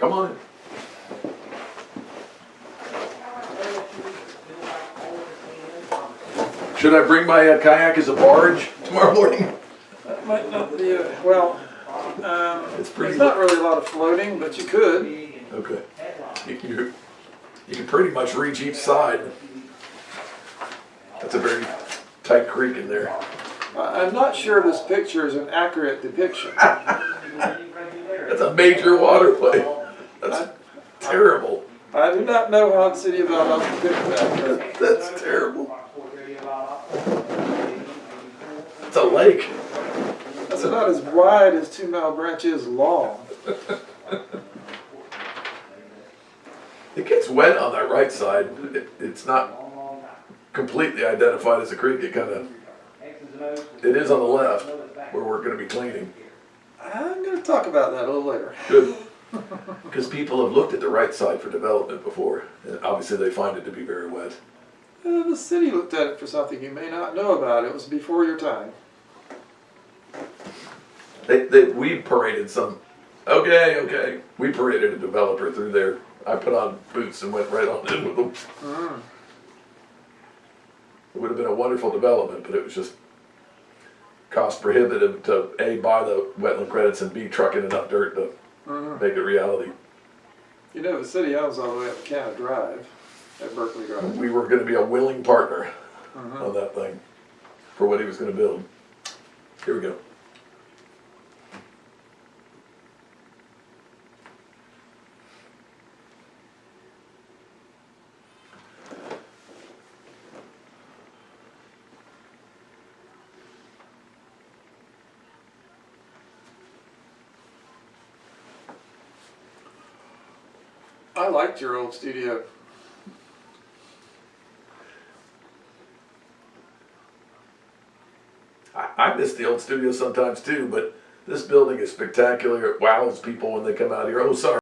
Come on in. Should I bring my uh, kayak as a barge tomorrow morning? That might not be, a- well, um, It's pretty- there's not really a lot of floating, but you could. Okay. You can, you- you can pretty much reach each side. That's a very tight creek in there. I'm not sure this picture is an accurate depiction. That's a major waterway. That's terrible. I do not know how the city of Valdosta depicted that, That's terrible. It's a lake. that's about as wide as Two Mile Branch is long. It gets wet on that right side. It, it's not completely identified as a creek. It kind of, it is on the left where we're going to be cleaning. I'm gonna talk about that a little later. Good. Because people have looked at the right side for development before. And obviously they find it to be very wet. Uh, the city looked at it for something you may not know about. It was before your time. They, they, we paraded some, okay, okay. We paraded a developer through there. I put on boots and went right on in with them. Mm. It would have been a wonderful development, but it was just cost prohibitive to A, buy the wetland credits and B, truck in enough dirt to Mhm. make it reality. You know, the city I was all the way up Canada Drive at Berkeley Drive. We were gonna be a willing partner Mhm. on that thing for what he was gonna build. Here we go. I liked your old studio. I, miss the old studio sometimes too, but this building is spectacular. It wows people when they come out here. Oh, sorry.